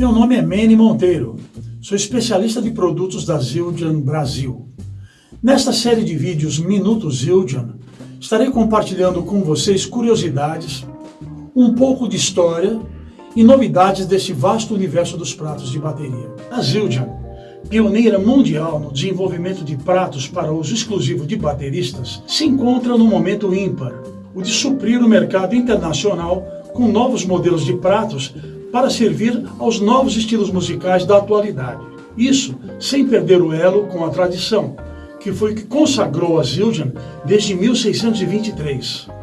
Meu nome é Mene Monteiro, sou especialista de produtos da Zildjian Brasil. Nesta série de vídeos Minutos Zildjian, estarei compartilhando com vocês curiosidades, um pouco de história e novidades deste vasto universo dos pratos de bateria. A Zildjian, pioneira mundial no desenvolvimento de pratos para uso exclusivo de bateristas, se encontra no momento ímpar, o de suprir o mercado internacional com novos modelos de pratos para servir aos novos estilos musicais da atualidade. Isso sem perder o elo com a tradição, que foi o que consagrou a Zildjian desde 1623.